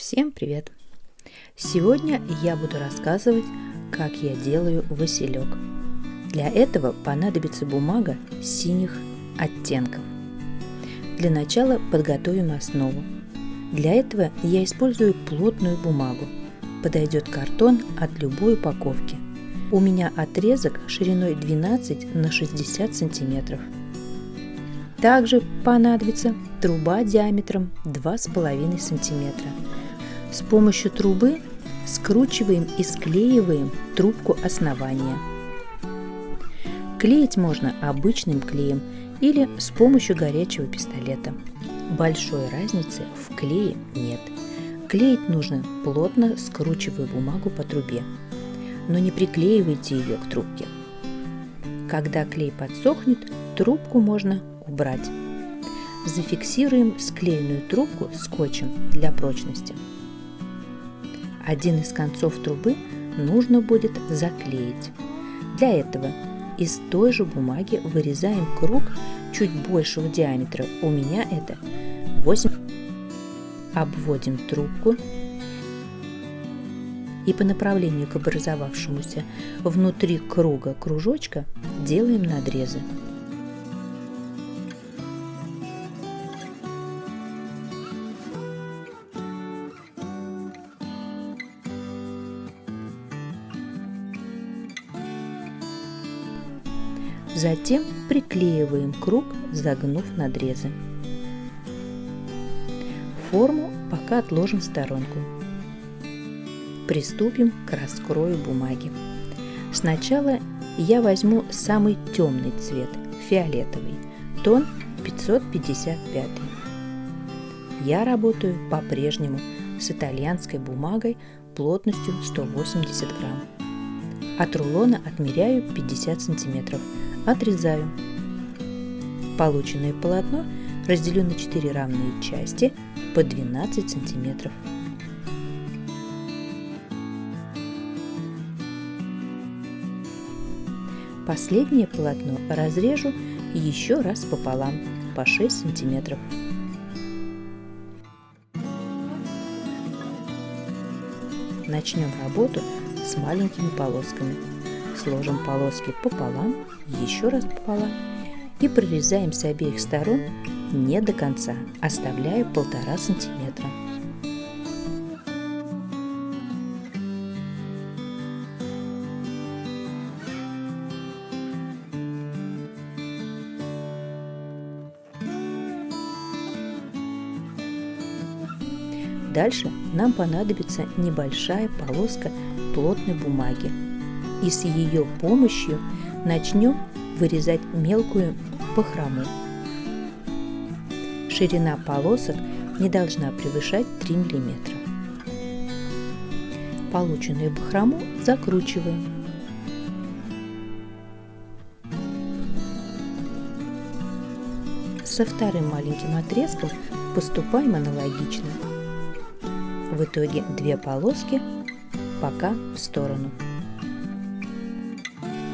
Всем привет! Сегодня я буду рассказывать, как я делаю василек. Для этого понадобится бумага синих оттенков. Для начала подготовим основу. Для этого я использую плотную бумагу. Подойдет картон от любой упаковки. У меня отрезок шириной 12 на 60 сантиметров. Также понадобится труба диаметром 2,5 сантиметра – с помощью трубы скручиваем и склеиваем трубку основания. Клеить можно обычным клеем или с помощью горячего пистолета. Большой разницы в клее нет. Клеить нужно плотно скручивая бумагу по трубе, но не приклеивайте ее к трубке. Когда клей подсохнет, трубку можно убрать. Зафиксируем склеенную трубку скотчем для прочности. Один из концов трубы нужно будет заклеить. Для этого из той же бумаги вырезаем круг чуть большего диаметра. У меня это 8. Обводим трубку и по направлению к образовавшемуся внутри круга кружочка делаем надрезы. Затем приклеиваем круг, загнув надрезы. Форму пока отложим в сторонку. Приступим к раскрою бумаги. Сначала я возьму самый темный цвет, фиолетовый, тон 555. Я работаю по-прежнему с итальянской бумагой плотностью 180 грамм. От рулона отмеряю 50 сантиметров – отрезаю. Полученное полотно разделю на 4 равные части по 12 сантиметров. Последнее полотно разрежу еще раз пополам по 6 сантиметров. Начнем работу с маленькими полосками сложим полоски пополам, еще раз пополам и прорезаем с обеих сторон не до конца, оставляя полтора сантиметра. Дальше нам понадобится небольшая полоска плотной бумаги и с ее помощью начнем вырезать мелкую бахрому. Ширина полосок не должна превышать 3 мм. Полученную бахрому закручиваем. Со вторым маленьким отрезком поступаем аналогично. В итоге две полоски пока в сторону.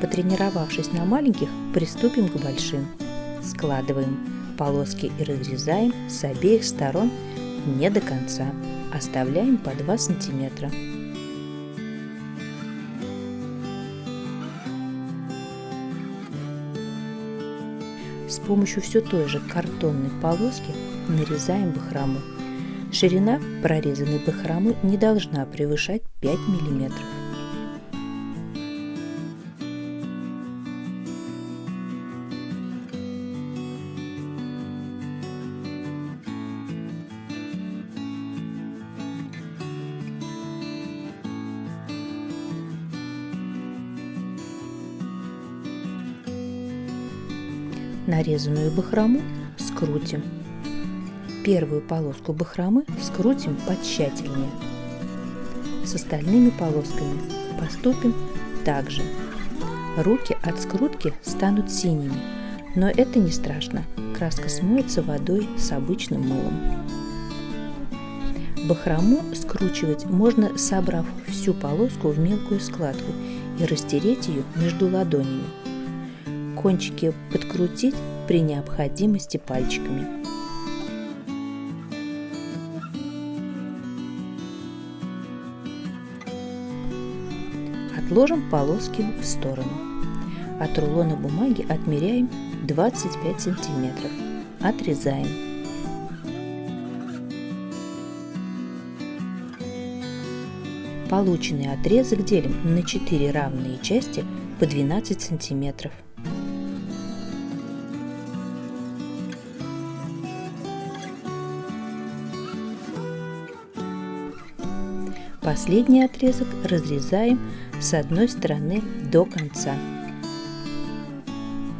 Потренировавшись на маленьких, приступим к большим. Складываем полоски и разрезаем с обеих сторон не до конца. Оставляем по 2 сантиметра. С помощью все той же картонной полоски нарезаем бахрому. Ширина прорезанной бахромы не должна превышать 5 миллиметров. Нарезанную бахрому скрутим. Первую полоску бахромы скрутим потщательнее. С остальными полосками поступим так же. Руки от скрутки станут синими, но это не страшно. Краска смоется водой с обычным мылом. Бахрому скручивать можно, собрав всю полоску в мелкую складку и растереть ее между ладонями кончики подкрутить при необходимости пальчиками. Отложим полоски в сторону. От рулона бумаги отмеряем 25 сантиметров. Отрезаем. Полученный отрезок делим на 4 равные части по 12 сантиметров. Последний отрезок разрезаем с одной стороны до конца.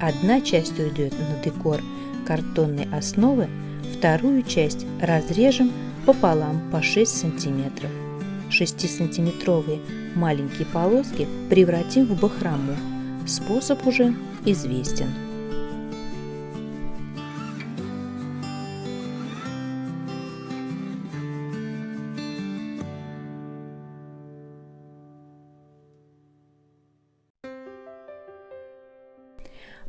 Одна часть уйдет на декор картонной основы, вторую часть разрежем пополам по 6 сантиметров. 6-сантиметровые маленькие полоски превратим в бахрому. Способ уже известен.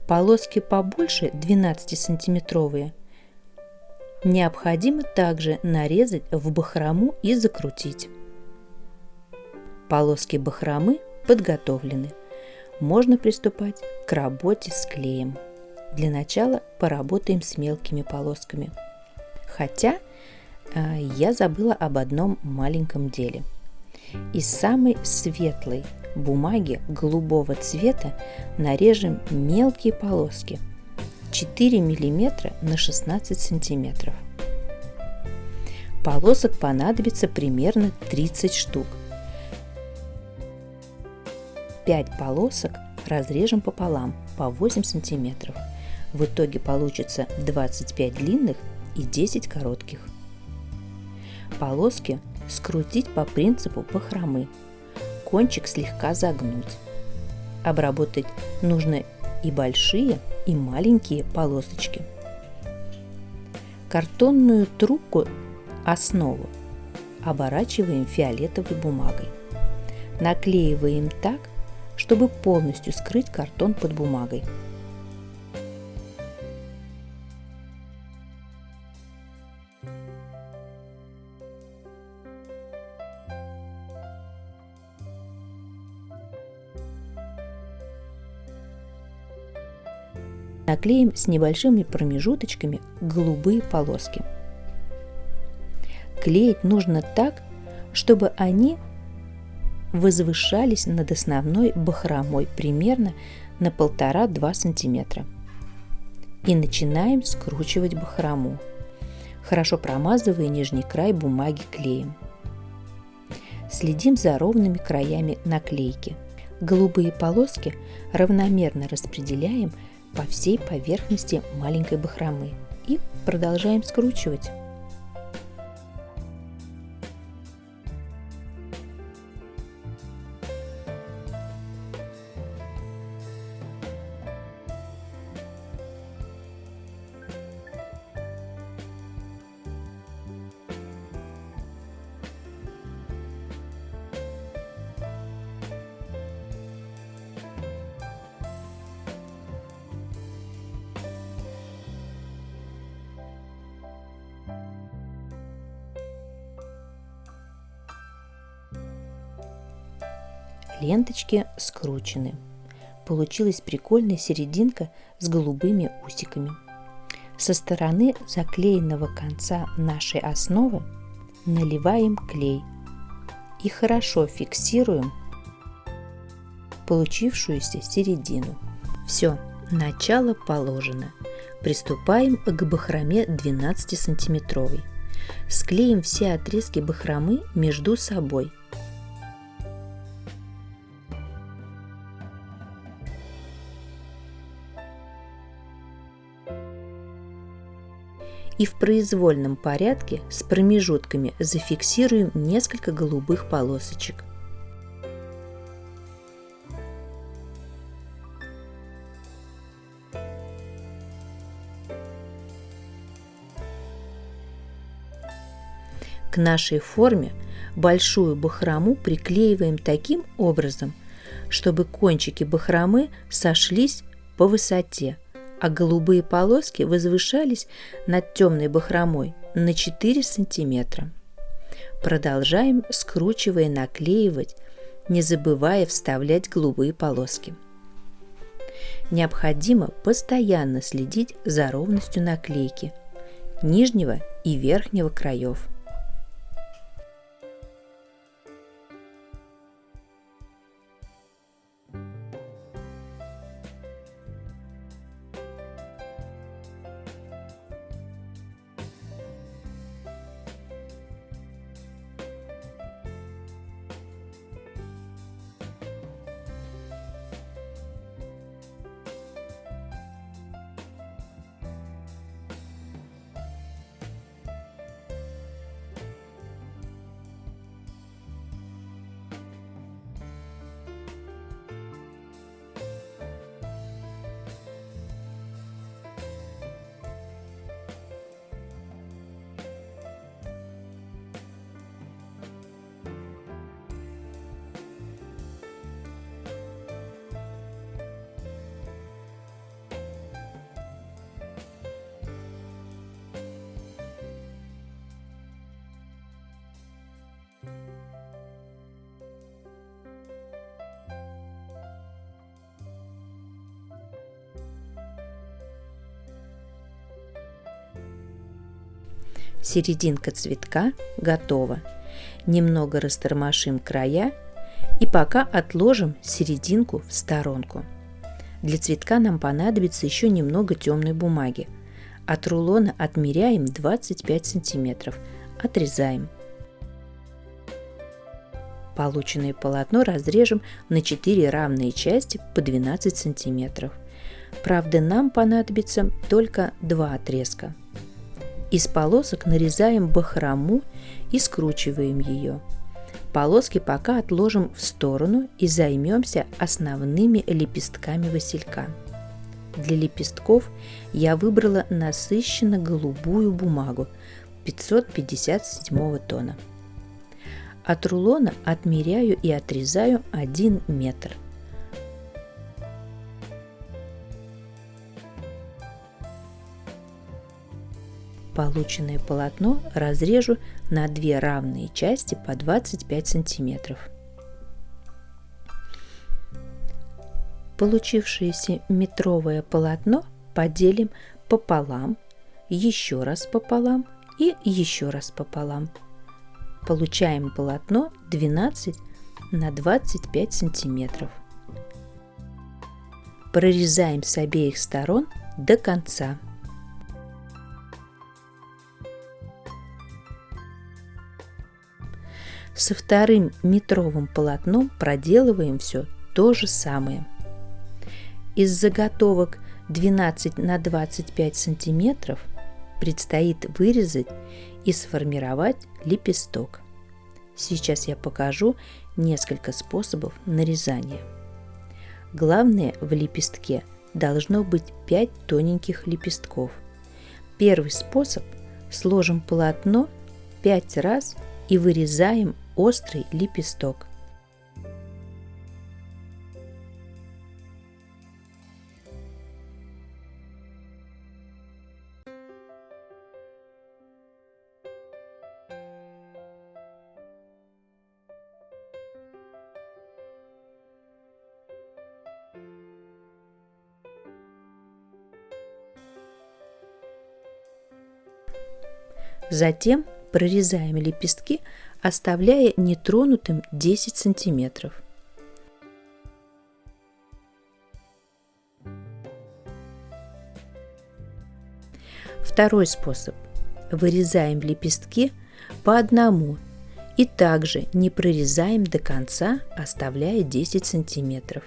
Полоски побольше 12-сантиметровые необходимо также нарезать в бахрому и закрутить. Полоски бахромы подготовлены. Можно приступать к работе с клеем. Для начала поработаем с мелкими полосками. Хотя э, я забыла об одном маленьком деле. Из самой светлой бумаги голубого цвета нарежем мелкие полоски 4 мм на 16 см. Полосок понадобится примерно 30 штук. 5 полосок разрежем пополам по 8 см. В итоге получится 25 длинных и 10 коротких. Полоски скрутить по принципу бахромы кончик слегка загнуть. Обработать нужно и большие, и маленькие полосочки. Картонную трубку основу оборачиваем фиолетовой бумагой. Наклеиваем так, чтобы полностью скрыть картон под бумагой. Наклеим с небольшими промежуточками голубые полоски. Клеить нужно так, чтобы они возвышались над основной бахромой примерно на 1,5-2 см. И начинаем скручивать бахрому, хорошо промазывая нижний край бумаги клеем. Следим за ровными краями наклейки. Голубые полоски равномерно распределяем по всей поверхности маленькой бахромы и продолжаем скручивать. Ленточки скручены. Получилась прикольная серединка с голубыми усиками. Со стороны заклеенного конца нашей основы наливаем клей и хорошо фиксируем получившуюся середину. Все, начало положено. Приступаем к бахроме 12 сантиметровой. Склеим все отрезки бахромы между собой – и в произвольном порядке с промежутками зафиксируем несколько голубых полосочек. К нашей форме большую бахрому приклеиваем таким образом, чтобы кончики бахромы сошлись по высоте – а голубые полоски возвышались над темной бахромой на 4 сантиметра. Продолжаем, скручивая, наклеивать не забывая вставлять голубые полоски. Необходимо постоянно следить за ровностью наклейки нижнего и верхнего краев – Серединка цветка готова. Немного растормошим края и пока отложим серединку в сторонку. Для цветка нам понадобится еще немного темной бумаги. От рулона отмеряем 25 сантиметров. Отрезаем. Полученное полотно разрежем на 4 равные части по 12 сантиметров. Правда, нам понадобится только два отрезка. Из полосок нарезаем бахрому и скручиваем ее. Полоски пока отложим в сторону и займемся основными лепестками василька. Для лепестков я выбрала насыщенно голубую бумагу 557 тона. От рулона отмеряю и отрезаю 1 метр – Полученное полотно разрежу на две равные части по 25 сантиметров. Получившееся метровое полотно поделим пополам, еще раз пополам и еще раз пополам. Получаем полотно 12 на 25 сантиметров. Прорезаем с обеих сторон до конца. Со вторым метровым полотном проделываем все то же самое. Из заготовок 12 на 25 сантиметров предстоит вырезать и сформировать лепесток. Сейчас я покажу несколько способов нарезания. Главное в лепестке должно быть 5 тоненьких лепестков. Первый способ – сложим полотно 5 раз и вырезаем острый лепесток. Затем прорезаем лепестки оставляя нетронутым 10 сантиметров. Второй способ. Вырезаем лепестки по одному и также не прорезаем до конца, оставляя 10 сантиметров.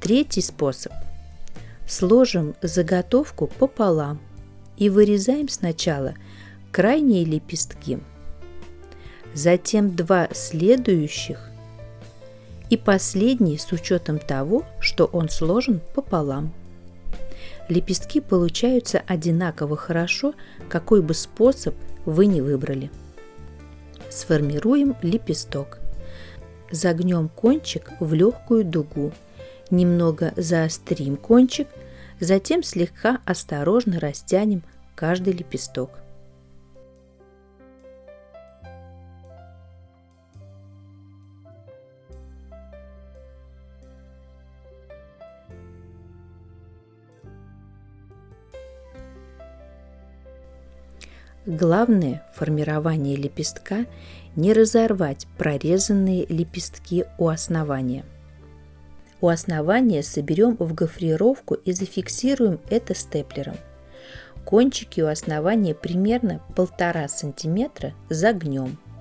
Третий способ – Сложим заготовку пополам и вырезаем сначала крайние лепестки, затем два следующих и последний с учетом того, что он сложен пополам. Лепестки получаются одинаково хорошо, какой бы способ вы не выбрали. Сформируем лепесток. Загнем кончик в легкую дугу, немного заострим кончик – Затем слегка осторожно растянем каждый лепесток. Главное в формировании лепестка не разорвать прорезанные лепестки у основания. У основания соберем в гофрировку и зафиксируем это степлером. Кончики у основания примерно 1,5 см загнем –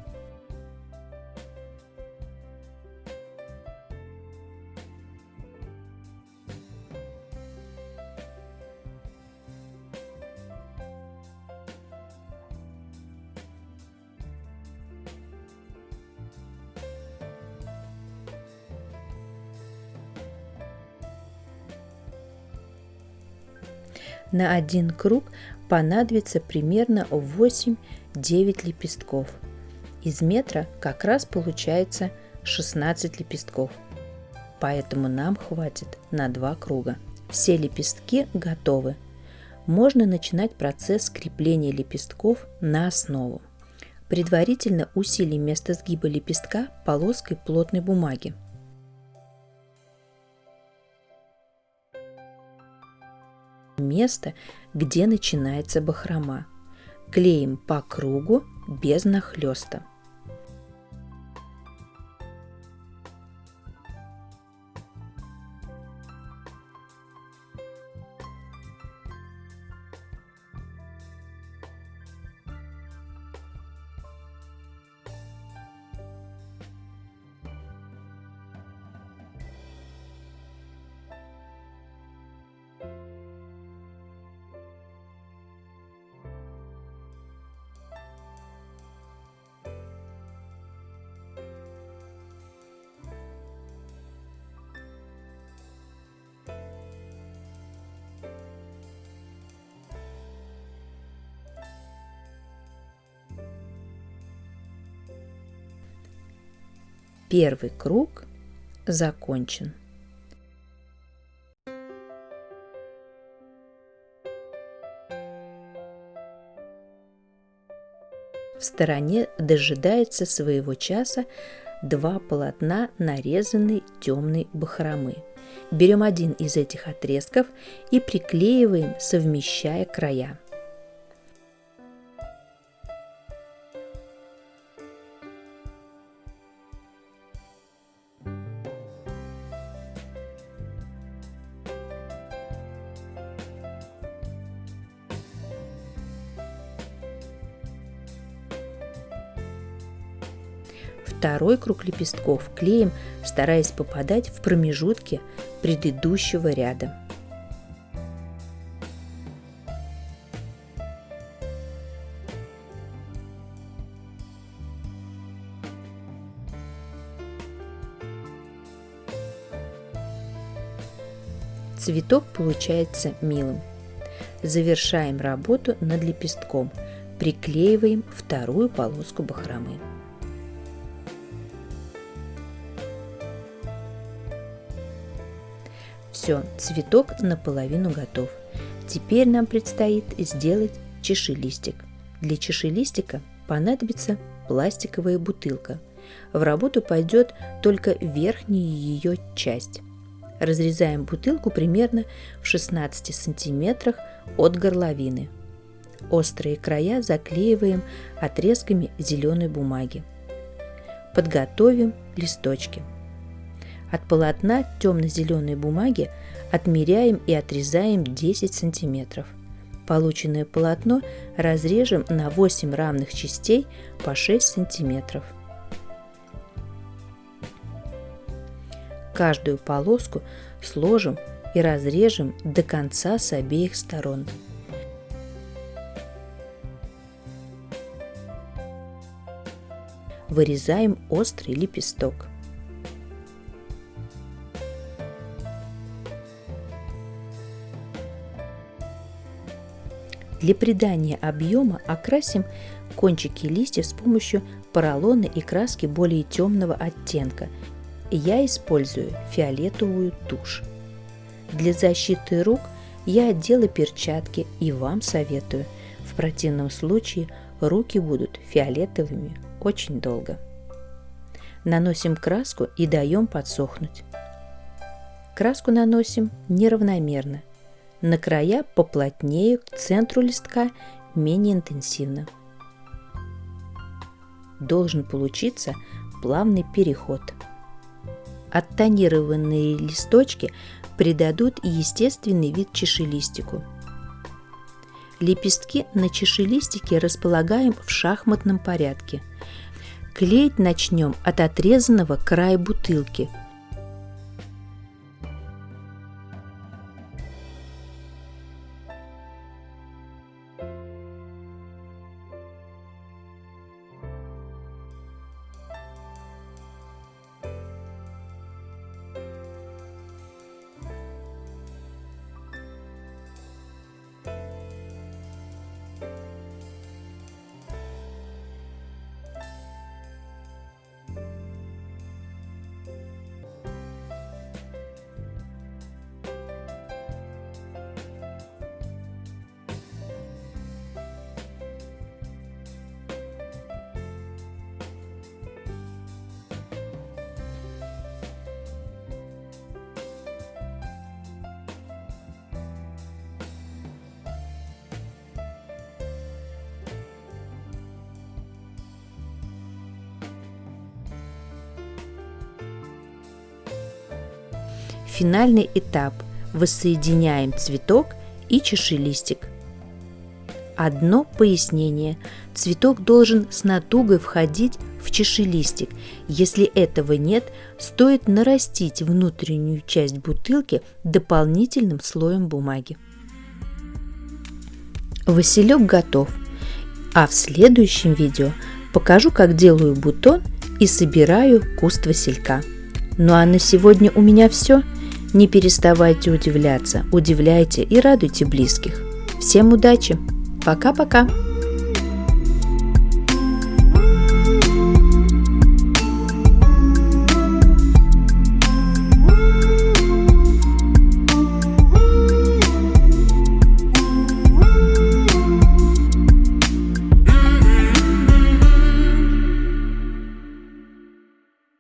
На один круг понадобится примерно 8-9 лепестков. Из метра как раз получается 16 лепестков. Поэтому нам хватит на два круга. Все лепестки готовы. Можно начинать процесс крепления лепестков на основу. Предварительно усилим место сгиба лепестка полоской плотной бумаги. Место, где начинается бахрома. Клеим по кругу без нахлеста. Первый круг закончен. В стороне дожидается своего часа два полотна нарезанной темной бахромы. Берем один из этих отрезков и приклеиваем, совмещая края. Второй круг лепестков клеим, стараясь попадать в промежутки предыдущего ряда. Цветок получается милым. Завершаем работу над лепестком. Приклеиваем вторую полоску бахромы. Все, цветок наполовину готов. Теперь нам предстоит сделать чешелистик. Для чешелистика понадобится пластиковая бутылка. В работу пойдет только верхняя ее часть. Разрезаем бутылку примерно в 16 сантиметрах от горловины. Острые края заклеиваем отрезками зеленой бумаги. Подготовим листочки. От полотна темно-зеленой бумаги отмеряем и отрезаем 10 сантиметров. Полученное полотно разрежем на 8 равных частей по 6 сантиметров. Каждую полоску сложим и разрежем до конца с обеих сторон. Вырезаем острый лепесток. Для придания объема окрасим кончики листьев с помощью поролона и краски более темного оттенка. Я использую фиолетовую тушь. Для защиты рук я одела перчатки и вам советую В противном случае руки будут фиолетовыми очень долго. Наносим краску и даем подсохнуть. Краску наносим неравномерно. На края поплотнее, к центру листка менее интенсивно. Должен получиться плавный переход. Оттонированные листочки придадут естественный вид чашелистику. Лепестки на чашелистике располагаем в шахматном порядке. Клеить начнем от отрезанного края бутылки – Финальный этап. Воссоединяем цветок и чашелистик. Одно пояснение. Цветок должен с натугой входить в чашелистик. Если этого нет, стоит нарастить внутреннюю часть бутылки дополнительным слоем бумаги. Василек готов. А в следующем видео покажу, как делаю бутон и собираю куст василька. Ну а на сегодня у меня все. Не переставайте удивляться, удивляйте и радуйте близких. Всем удачи! Пока-пока!